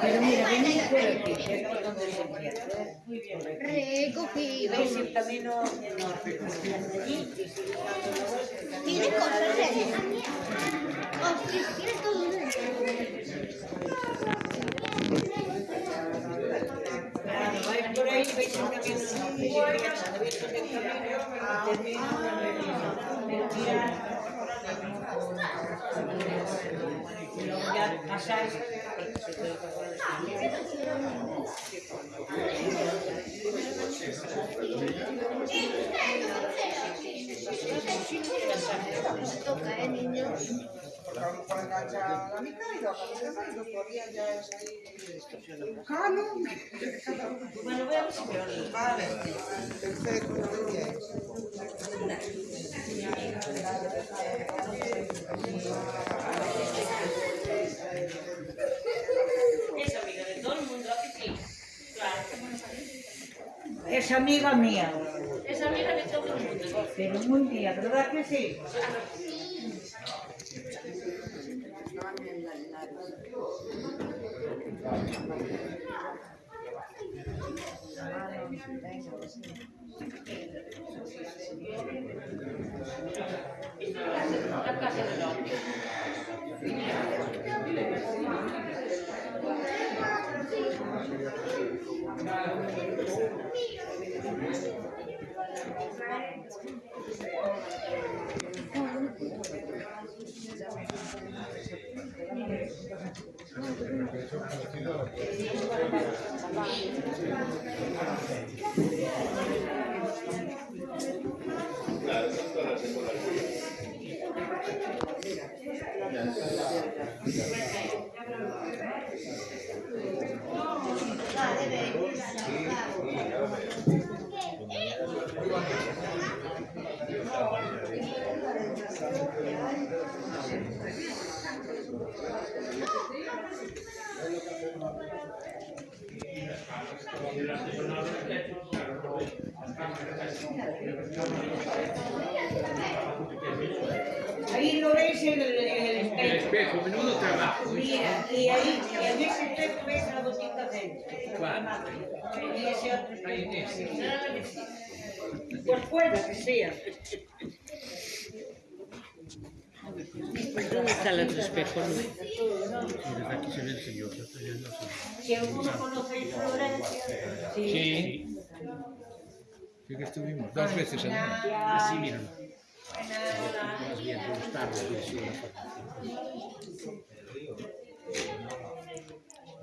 Pero mira. Muy bien. ¿Veis el camino enorme? Allí, y si Tiene cosas de todo Toca, eh, niños. A la mitad y la mitad y los podías ya es ahí. Bueno, voy a ver si me oís. Vale. Perfecto, muy bien. Es amiga de todo el mundo, ¿a que sí? Claro. Es amiga mía. Es amiga de todo el mundo. Pero muy mía, ¿verdad que sí? La casa del hombre. Ahí lo veis en el, en el El espejo. espejo, menudo trabajo. Mira, y ahí, en ese espejo ves la botica dentro. ¿Cuál? Y ese otro Ahí en ese. espejo. Pues puede que sea. ¿Dónde está el otro espejo? Desde aquí se ve el señor. viendo así. Si alguno conocéis Florencia, Sí. Sí que estuvimos dos veces allí. Así, mira.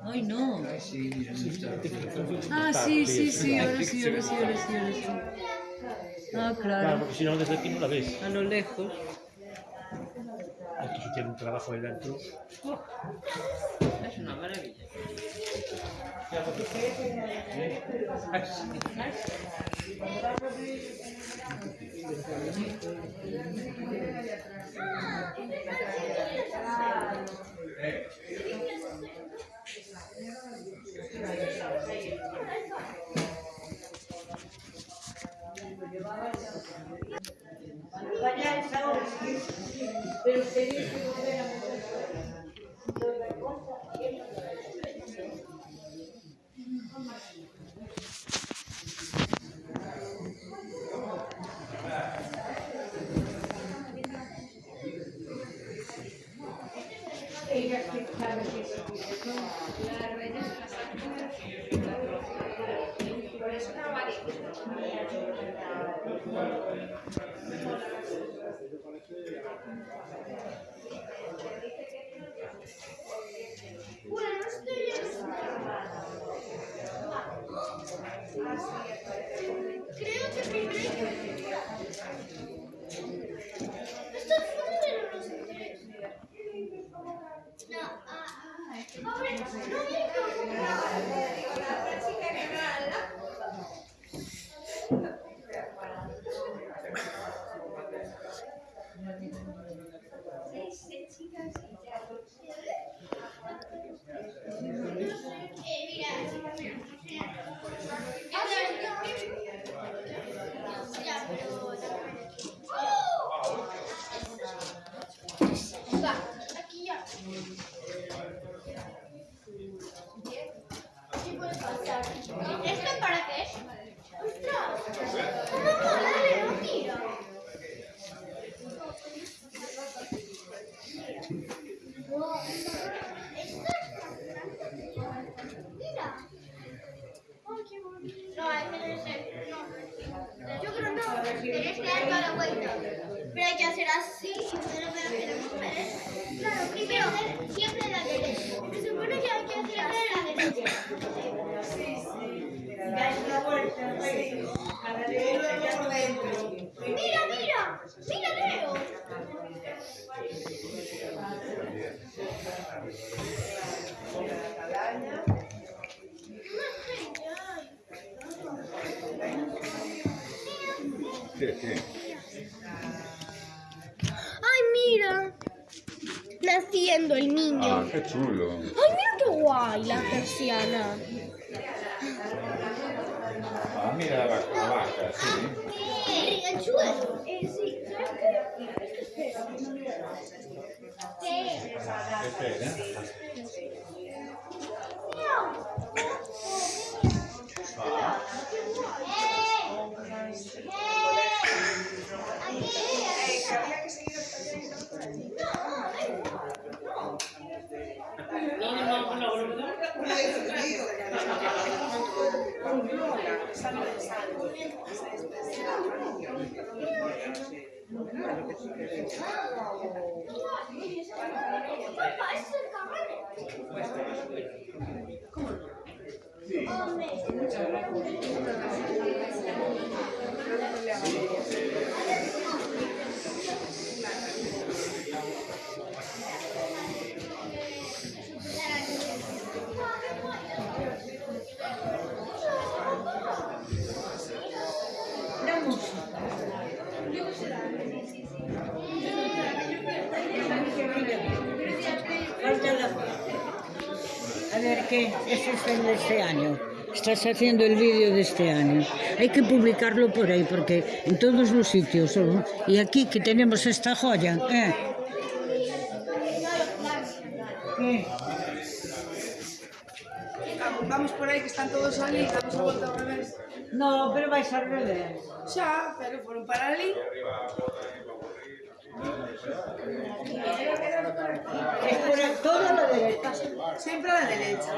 Ay, no. Sí, mira, no está. Ah, sí, sí, sí, ahora sí, ahora sí, ahora sí, ahora sí. Ah, Claro, claro, porque si no desde aquí no la ves. a lo lejos. Sí tiene un trabajo ahí dentro. Es una maravilla. Ella Creo que primero. Esto es fuera de los tres. No, ah, ah. A ver, no ¿Esto para qué es? ¡Ostras! ¿Cómo a darle un tiro! Mira. No, ese no Yo creo no. Tienes que dar toda la vuelta. Pero hay que hacer así. Pero, pero, pero, pero, Claro, primero, siempre la derecha. Se supone que hay que hacer dentro. Mira, mira. Mira, Leo. Ay, mira. Naciendo el niño. Ah, qué chulo. Ay, mira qué guay la persiana. Ah, mira la vaca, la vaca, sí. Eh, sí, que existen este año. Estás haciendo el vídeo de este año. Hay que publicarlo por ahí, porque en todos los sitios. ¿no? Y aquí que tenemos esta joya. ¿eh? ¿Eh? Vamos por aí, que están todos ali, vamos a volta ao revés. No, pero vais al revés. Xa, pero foron para ali. Es por el- todo a la derecha. Sempre a la derecha.